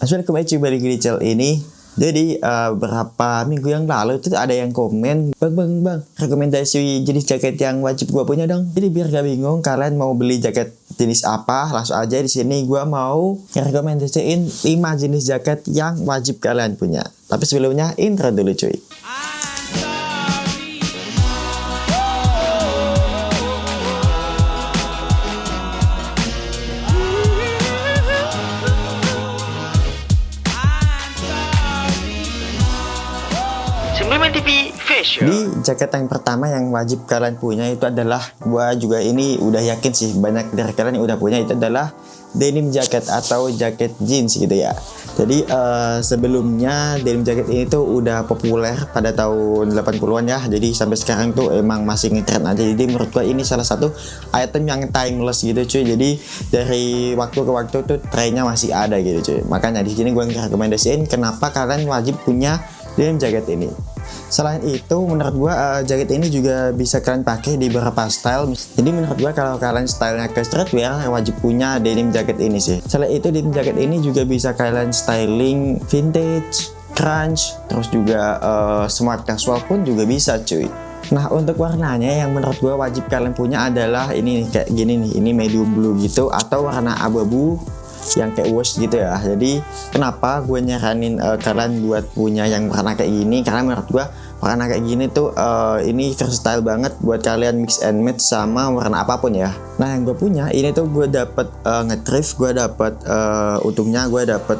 Assalamualaikum kembali balik di channel ini. Jadi uh, beberapa minggu yang lalu itu ada yang komen bang bang bang rekomendasi jenis jaket yang wajib gua punya dong. Jadi biar gak bingung kalian mau beli jaket jenis apa langsung aja di sini gua mau rekomendasiin 5 jenis jaket yang wajib kalian punya. Tapi sebelumnya intro dulu cuy TV Fashion. Di jaket yang pertama yang wajib kalian punya itu adalah gua juga ini udah yakin sih banyak dari kalian yang udah punya itu adalah denim jacket atau jaket jeans gitu ya. Jadi uh, sebelumnya denim jacket ini tuh udah populer pada tahun 80-an ya. Jadi sampai sekarang tuh emang masih ngetren aja. Jadi menurut gua ini salah satu item yang timeless gitu cuy. Jadi dari waktu ke waktu tuh trennya masih ada gitu cuy. Makanya di sini gua rekomendasiin kenapa kalian wajib punya denim jacket ini. Selain itu, menurut gua uh, jaket ini juga bisa kalian pakai di beberapa style. Jadi menurut gua kalau kalian stylenya ke streetwear, wajib punya denim jaket ini sih. Selain itu, denim jaket ini juga bisa kalian styling vintage, crunch, terus juga uh, smart casual pun juga bisa cuy. Nah untuk warnanya yang menurut gue wajib kalian punya adalah ini nih kayak gini nih ini medium blue gitu atau warna abu-abu yang kayak wash gitu ya. Jadi kenapa gue nyaranin uh, kalian buat punya yang warna kayak gini? Karena menurut gue warna kayak gini tuh uh, ini versatile banget buat kalian mix and match sama warna apa pun ya. Nah yang gue punya ini tuh gue dapet uh, ngetrif gue dapet uh, untungnya gue dapet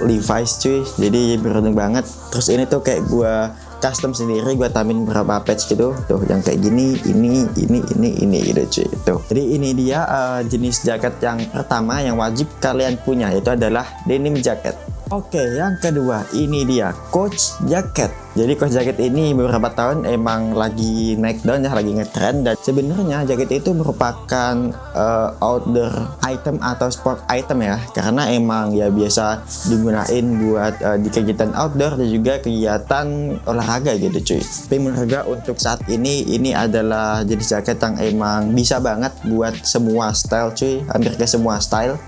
Levi's cuy. Jadi beruntung banget. Terus ini tuh kayak gue custom sendiri gue tambahin beberapa patch gitu. Tuh yang kayak gini ini ini ini ini gitu cuy. Tuh. Jadi ini dia uh, jenis jaket yang pertama yang wajib kalian punya yaitu adalah denim jacket Oke, yang kedua ini dia coach jacket. Jadi coach jacket ini beberapa tahun emang lagi naik down ya, lagi ngetrend dan sebenarnya jaket itu merupakan uh, outdoor item atau sport item ya, karena emang ya biasa digunain buat uh, di kegiatan outdoor dan juga kegiatan olahraga gitu cuy. Tapi menurut untuk saat ini ini adalah jenis jaket yang emang bisa banget buat semua style cuy, hampir ke semua style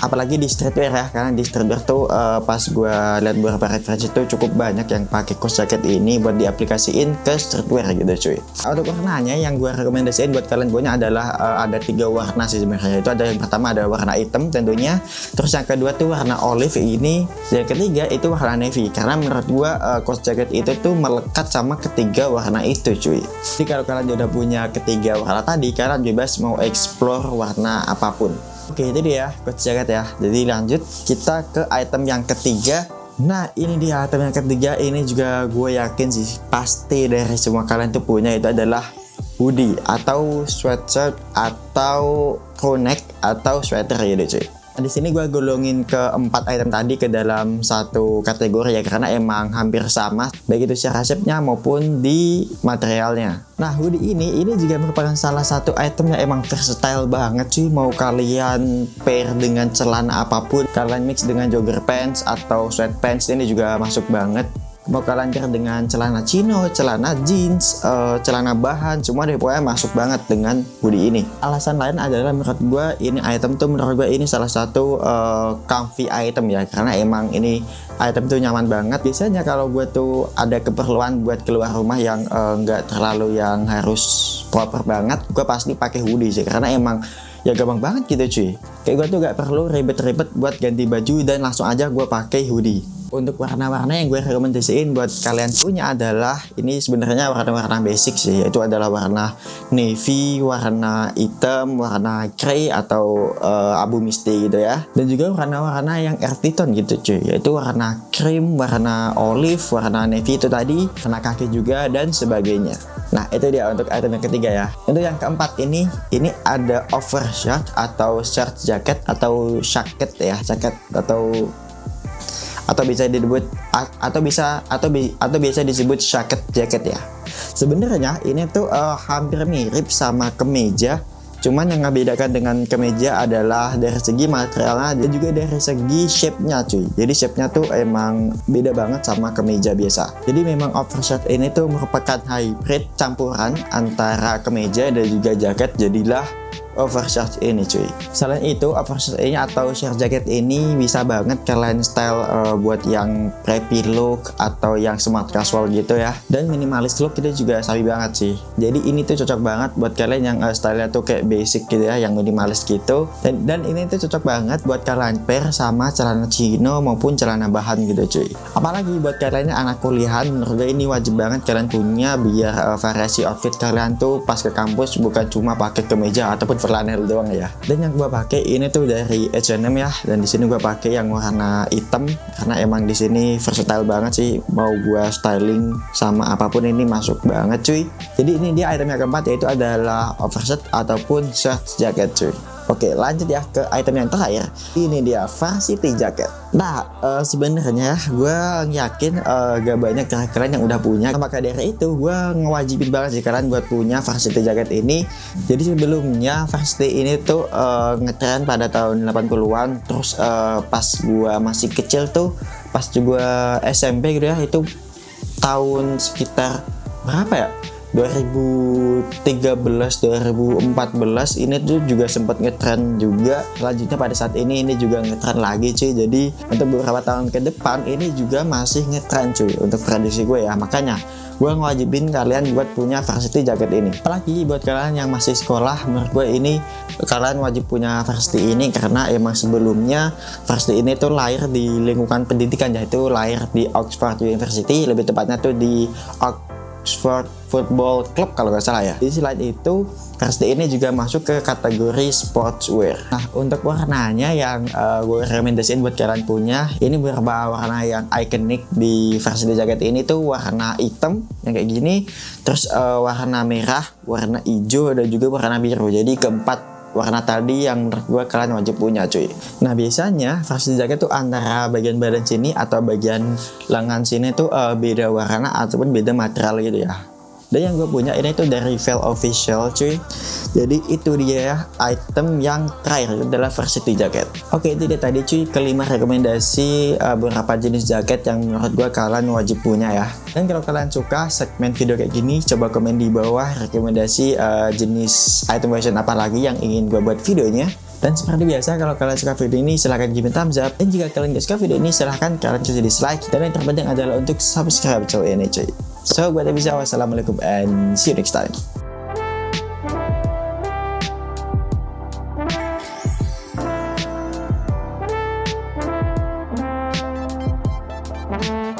apalagi di streetwear ya karena di streetwear tuh uh, pas gue lihat beberapa referensi itu cukup banyak yang pakai kaos jaket ini buat diaplikasiin ke streetwear gitu cuy. Untuk warnanya yang gue rekomendasiin buat kalian punya adalah uh, ada tiga warna sih sebenarnya. Itu ada yang pertama ada warna hitam tentunya terus yang kedua tuh warna olive ini dan yang ketiga itu warna navy. Karena menurut gue uh, kaos jaket itu tuh melekat sama ketiga warna itu cuy. Jadi kalau kalian udah punya ketiga warna tadi kalian bebas mau explore warna apa pun Oke itu dia coach jaket ya. Jadi lanjut kita ke item yang ketiga. Nah ini dia item yang ketiga. Ini juga gue yakin sih pasti dari semua kalian tuh punya. Itu adalah hoodie atau sweatshirt atau crew neck atau sweater deh cuy di sini gue golongin ke empat item tadi ke dalam satu kategori ya karena emang hampir sama baik itu secara shape-nya maupun di materialnya. Nah hoodie ini ini juga merupakan salah satu item yang emang versatile banget sih mau kalian pair dengan celana apa pun kalian mix dengan jogger pants atau sweatpants ini juga masuk banget mau kalian pair dengan celana chino, celana jeans, uh, celana bahan, semua deh pokoknya masuk banget dengan hoodie ini. Alasan lain adalah menurut gue ini item tuh menurut gue ini salah satu uh, comfy item ya karena emang ini item tuh nyaman banget. Biasanya kalau gue tuh ada keperluan buat keluar rumah yang eh, nggak uh, terlalu yang harus proper banget, gue pasti pakai hoodie sih karena emang ya gampang banget gitu cuy kayak gue tuh gak perlu ribet-ribet buat ganti baju dan langsung aja gue pakai hoodie untuk warna-warna yang gue rekomendasiin buat kalian punya adalah ini sebenarnya warna-warna basic sih yaitu adalah warna navy, warna hitam, warna grey atau uh, abu misty gitu ya. Dan juga warna-warna yang earthy tone gitu cuy yaitu warna cream, warna olive, warna navy itu tadi warna kaki juga dan sebagainya. Nah itu dia untuk item yang ketiga ya. Untuk yang keempat ini ini ada overshirt atau shirt jacket atau jacket ya jacket atau atau bisa disebut atau bisa atau bi, atau bisa disebut jacket jacket ya. Sebenarnya ini tuh uh, hampir mirip sama kemeja, cuman yang membedakan dengan kemeja adalah dari segi materialnya dan juga dari segi shape-nya cuy. Jadi shape-nya tuh emang beda banget sama kemeja biasa. Jadi memang oversight ini tuh merupakan hybrid campuran antara kemeja dan juga jaket. Jadilah oversize ini cuy. Selain itu oversize ini atau shirt jacket ini bisa banget kalian style uh, buat yang preppy look atau yang smart casual gitu ya. Dan minimalis look itu juga sabi banget sih. Jadi ini tuh cocok banget buat kalian yang uh, stylenya tuh kayak basic gitu ya yang minimalis gitu. Dan, dan ini tuh cocok banget buat kalian pair sama celana chino maupun celana bahan gitu cuy. Apalagi buat kalian yang anak kuliahan menurut gue ini wajib banget kalian punya biar uh, variasi outfit kalian tuh pas ke kampus bukan cuma pakai kemeja ataupun flanel doang ya. Dan yang gua pakai ini tuh dari H&M ya. Dan di sini gua pakai yang warna hitam. Karena emang di sini versatile banget sih. Mau gua styling sama apa pun ini masuk banget cuy. Jadi ini dia item yang keempat yaitu adalah oversize ataupun shirt jacket cuy Oke lanjut ya ke item yang terakhir. Ini dia varsity jacket. Nah uh, sebenarnya gue yakin uh, gak banyak kalian yang udah punya. Maka dari itu gue ngewajibin banget sih kalian buat punya varsity jacket ini. Jadi sebelumnya varsity ini tuh uh, ngetren pada tahun 80an Terus uh, pas gue masih kecil tuh Pas juga SMP gitu ya Itu tahun sekitar berapa ya 2013 2014 ini tuh juga sempat ngetren juga. Selanjutnya pada saat ini ini juga ngetren lagi cuy. Jadi untuk beberapa tahun ke depan ini juga masih ngetren cuy untuk prediksi gue ya. Makanya gue ngewajibin kalian buat punya varsity jacket ini. Apalagi buat kalian yang masih sekolah menurut gue ini kalian wajib punya varsity ini karena emang sebelumnya varsity ini tuh lahir di lingkungan pendidikan yaitu lahir di Oxford University lebih tepatnya tuh di Oxford Oxford Football Club kalau nggak salah ya. Di selain itu, varsity ini juga masuk ke kategori sportswear. Nah, untuk warnanya yang uh, gue rekomendasiin buat kalian punya, ini beberapa warna yang ikonik di varsity jacket ini tuh warna hitam yang kayak gini, terus uh, warna merah, warna hijau, dan juga warna biru. Jadi keempat warna tadi yang menurut gue kalian wajib punya cuy. Nah biasanya varsity jacket tuh antara bagian badan sini atau bagian lengan sini tuh uh, beda warna ataupun beda material gitu ya dan yang gue punya ini tuh dari Veil Official cuy. Jadi itu dia item yang terakhir adalah varsity jacket. Oke itu dia tadi cuy. Kelima rekomendasi uh, beberapa jenis jaket yang menurut gue kalian wajib punya ya. Dan kalau kalian suka segmen video kayak gini coba komen di bawah rekomendasi uh, jenis item fashion apa lagi yang ingin gue buat videonya dan seperti biasa, kalau kalian suka video ini, silahkan give thumbs up. Dan jika kalian gak suka video ini, silahkan kalian cuci dislike. Dan yang terpenting adalah untuk subscribe channel ini cuy. So, buat bisa wassalamualaikum and see you next time.